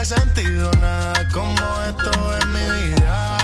he sentido nada como esto en mi vida.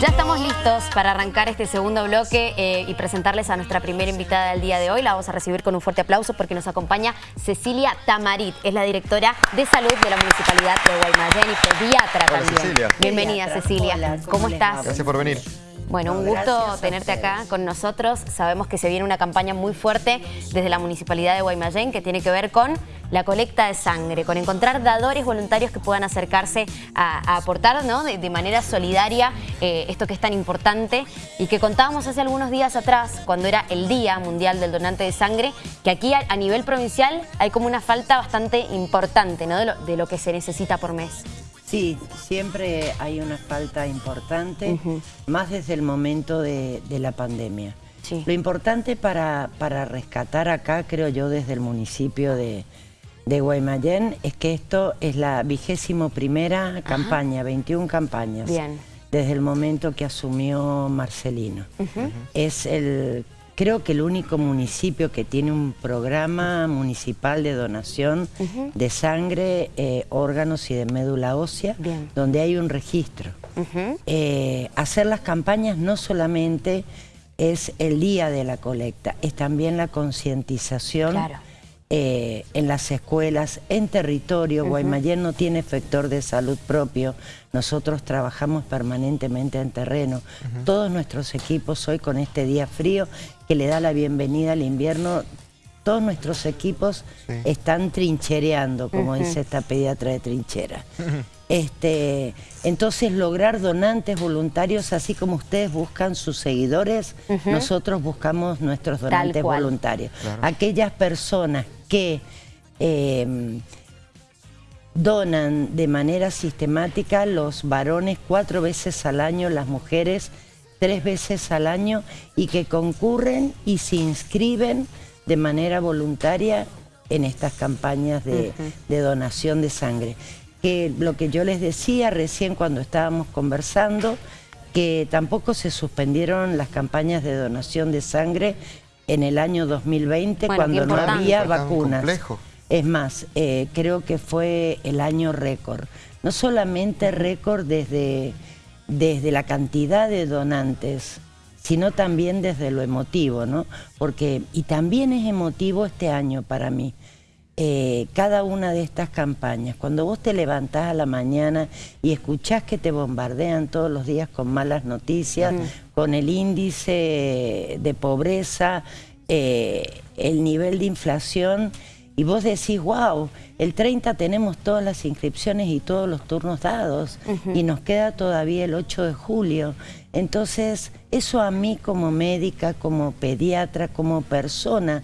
Ya estamos listos para arrancar este segundo bloque eh, y presentarles a nuestra primera invitada del día de hoy. La vamos a recibir con un fuerte aplauso porque nos acompaña Cecilia Tamarit. Es la directora de salud de la Municipalidad de Guaymallén y pediatra Hola, también. Cecilia. Bienvenida Cecilia. Hola, ¿Cómo, ¿cómo les estás? Gracias por venir. Bueno, un gusto tenerte acá con nosotros. Sabemos que se viene una campaña muy fuerte desde la Municipalidad de Guaymallén que tiene que ver con la colecta de sangre, con encontrar dadores voluntarios que puedan acercarse a, a aportar ¿no? de, de manera solidaria eh, esto que es tan importante y que contábamos hace algunos días atrás, cuando era el Día Mundial del Donante de Sangre, que aquí a, a nivel provincial hay como una falta bastante importante ¿no? de, lo, de lo que se necesita por mes. Sí, siempre hay una falta importante, más desde el momento de, de la pandemia. Sí. Lo importante para, para rescatar acá, creo yo, desde el municipio de, de Guaymallén, es que esto es la vigésimo primera campaña, 21 campañas. Bien. Desde el momento que asumió Marcelino. Es el, creo que el único municipio que tiene un programa municipal de donación de sangre, eh, órganos y de médula ósea, Bien. donde hay un registro. Eh, hacer las campañas no solamente es el día de la colecta, es también la concientización Claro. Eh, en las escuelas, en territorio. Guaymallén no tiene efector de salud propio. Nosotros trabajamos permanentemente en terreno. Todos nuestros equipos hoy con este día frío que le da la bienvenida al invierno, todos nuestros equipos Sí. están trinchereando, como dice esta pediatra de trinchera. Este, entonces lograr donantes voluntarios, así como ustedes buscan sus seguidores, nosotros buscamos nuestros donantes voluntarios. Claro. Aquellas personas que eh, donan de manera sistemática, los varones cuatro veces al año, las mujeres tres veces al año y que concurren y se inscriben de manera voluntaria en estas campañas de, de donación de sangre. Que lo que yo les decía recién cuando estábamos conversando, que tampoco se suspendieron las campañas de donación de sangre en el año 2020 Bueno, cuando no había vacunas. complejo. Es más, eh, creo que fue el año récord. No solamente récord desde, desde la cantidad de donantes, sino también desde lo emotivo, ¿no? Porque, y también es emotivo este año para mí. eh, cada una de estas campañas, cuando vos te levantás a la mañana y escuchás que te bombardean todos los días con malas noticias, con el índice de pobreza, eh, el nivel de inflación, y vos decís, wow, el 30 tenemos todas las inscripciones y todos los turnos dados, y nos queda todavía el 8 de julio. Entonces, eso a mí como médica, como pediatra, como persona,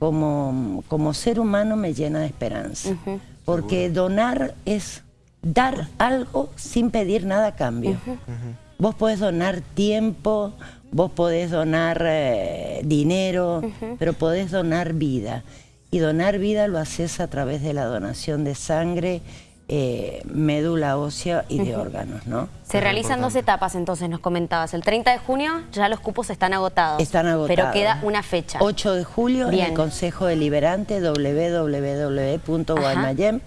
como, como ser humano me llena de esperanza. Porque donar es dar algo sin pedir nada a cambio. Vos podés donar tiempo, vos podés donar eh, dinero, pero podés donar vida. Y donar vida lo haces a través de la donación de sangre, eh, médula ósea y de órganos, ¿no? Se realizan dos etapas, entonces nos comentabas. El 30 de junio ya los cupos están agotados. Están agotados. Pero queda una fecha. 8 de julio en Bien. el Consejo Deliberante www.guaymallén.gov.ar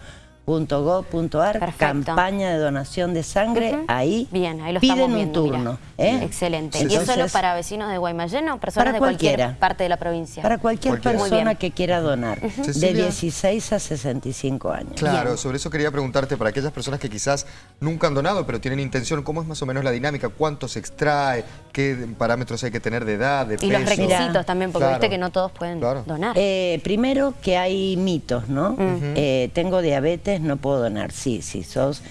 Perfecto. campaña de donación de sangre, ahí Bien, ahí lo piden estamos un viendo, mira. turno. ¿eh? Excelente. Sí, ¿Y es solo Entonces, para vecinos de Guaymallén o personas Para de cualquier cualquiera. parte de la provincia? Para cualquier Cualquiera. Persona que quiera donar, de Cecilia. 16 a 65 años. Claro, Bien. sobre eso quería preguntarte, para aquellas personas que quizás nunca han donado, pero tienen intención, ¿cómo es más o menos la dinámica? ¿Cuánto se extrae? ¿Qué parámetros hay que tener de edad, de Y los peso? requisitos Mira. también, porque Claro. viste que no todos pueden Claro. donar. Eh, primero que hay mitos, ¿no? Eh, tengo diabetes, no puedo donar. Sí, si sos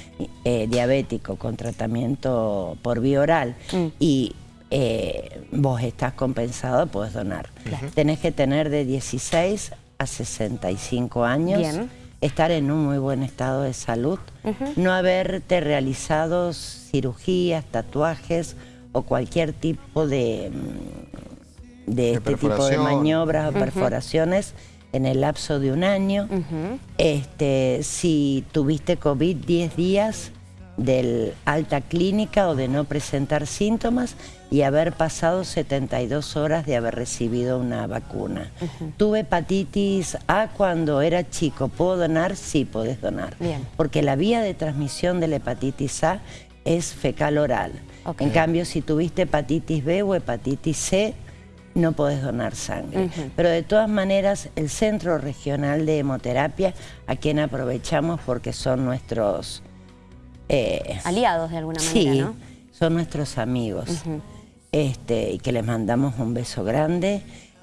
eh, diabético con tratamiento por vía oral Mm. y eh, vos estás compensado, puedes donar. Tenés que tener de 16 a 65 años. Bien. Estar en un muy buen estado de salud, no haberte realizado cirugías, tatuajes o cualquier tipo de, mm, de De este tipo de maniobras o perforaciones en el lapso de un año. este, si tuviste COVID 10 días del alta clínica o de no presentar síntomas y haber pasado 72 horas de haber recibido una vacuna. Tuve hepatitis A cuando era chico. ¿Puedo donar? Sí, podés donar. Bien. Porque la vía de transmisión de la hepatitis A es fecal oral. En cambio, si tuviste hepatitis B o hepatitis C, no podés donar sangre. Pero de todas maneras, el Centro Regional de Hemoterapia, a quien aprovechamos porque son nuestros... eh, Aliados de alguna manera, sí, ¿no? son nuestros amigos. este, y que les mandamos un beso grande.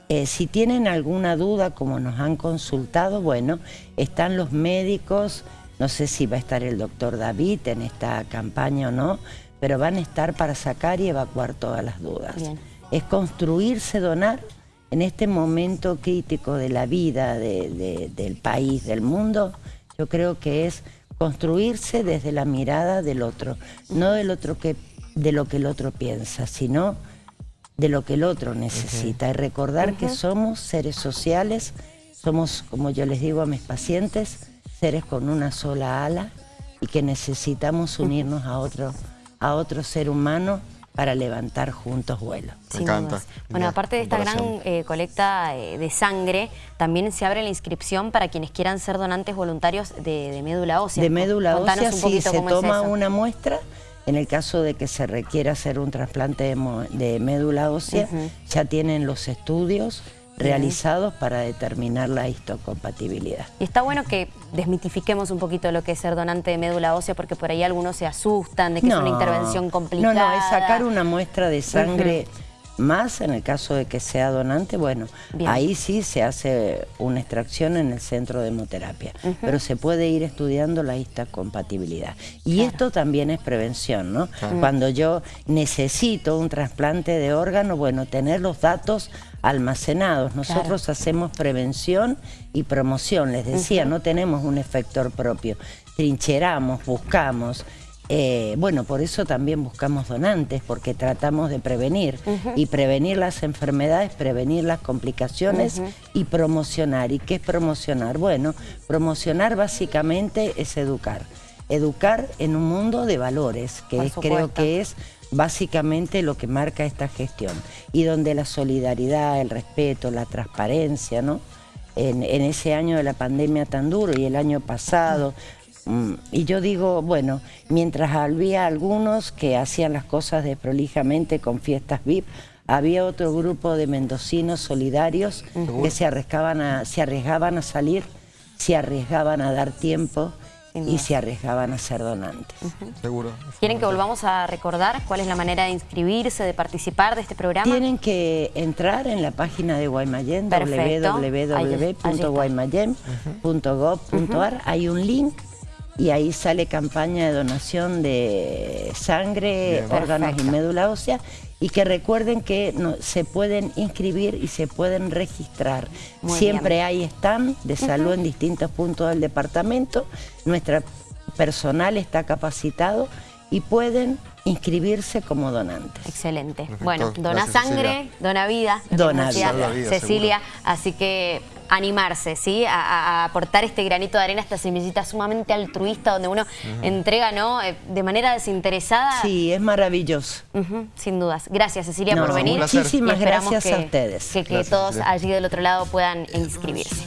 Eh, si tienen alguna duda, como nos han consultado, bueno, están los médicos, no sé si va a estar el doctor David en esta campaña o no, pero van a estar para sacar y evacuar todas las dudas. Bien. Es construirse, donar en este momento crítico de la vida de- de- del país, del mundo, yo creo que es construirse desde la mirada del otro, no del otro que, de lo que el otro piensa, sino de lo que el otro necesita. Y recordar que somos seres sociales, somos, como yo les digo a mis pacientes, seres con una sola ala y que necesitamos unirnos a otro, a otro ser humano para levantar juntos vuelo. Me Sin encanta. dudas. Bueno, aparte de esta gran eh, colecta eh, de sangre, también se abre la inscripción para quienes quieran ser donantes voluntarios de, de médula ósea. De médula Contanos ósea un sí se es toma una muestra. En el caso de que se requiera hacer un trasplante de médula ósea, ya tienen los estudios realizados para determinar la histocompatibilidad. Y está bueno que desmitifiquemos un poquito lo que es ser donante de médula ósea, porque por ahí algunos se asustan de que es una intervención complicada. No, no, es sacar una muestra de sangre más en el caso de que sea donante, bueno, Bien. ahí sí se hace una extracción en el centro de hemoterapia, pero se puede ir estudiando la histocompatibilidad. Y esto también es prevención, ¿no? Cuando yo necesito un trasplante de órgano, bueno, tener los datos almacenados. Nosotros hacemos prevención y promoción, les decía, no tenemos un efector propio. Trincheramos, buscamos, eh, bueno, por eso también buscamos donantes, porque tratamos de prevenir. Y prevenir las enfermedades, prevenir las complicaciones y promocionar. ¿Y qué es promocionar? Bueno, promocionar básicamente es educar. Educar en un mundo de valores, que es- creo que es básicamente lo que marca esta gestión. Y donde la solidaridad, el respeto, la transparencia, ¿no? En, en ese año de la pandemia tan duro y el año pasado. mm, Y yo digo, bueno, mientras había algunos que hacían las cosas desprolijamente con fiestas VIP, había otro grupo de mendocinos solidarios que se arriesgaban, a, se arriesgaban a salir, se arriesgaban a dar tiempo y se arriesgaban a ser donantes. Seguro. ¿Quieren que volvamos a recordar cuál es la manera de inscribirse, de participar de este programa? Tienen que entrar en la página de Guaymallén, www.guaymallén.gov.ar. Hay un link y ahí sale campaña de donación de sangre, Bien. órganos Perfecto. y médula ósea. Y que recuerden que no- se pueden inscribir y se pueden registrar. Muy Siempre bien. hay stand de salud en distintos puntos del departamento. Nuestra personal está capacitado y pueden inscribirse como donantes. Excelente. Perfecto. Bueno, dona Gracias, sangre, Cecilia. dona vida. Dona vida. Cecilia, así que animarse, ¿sí? A, aportar este granito de arena, esta semillita sumamente altruista donde uno entrega, ¿no? Eh, De manera desinteresada. Sí, es maravilloso. Sin dudas. Gracias, Cecilia, No, por venir. muchísimas gracias a que- ustedes. Que, que Gracias, todos Cecilia. allí del otro lado puedan inscribirse.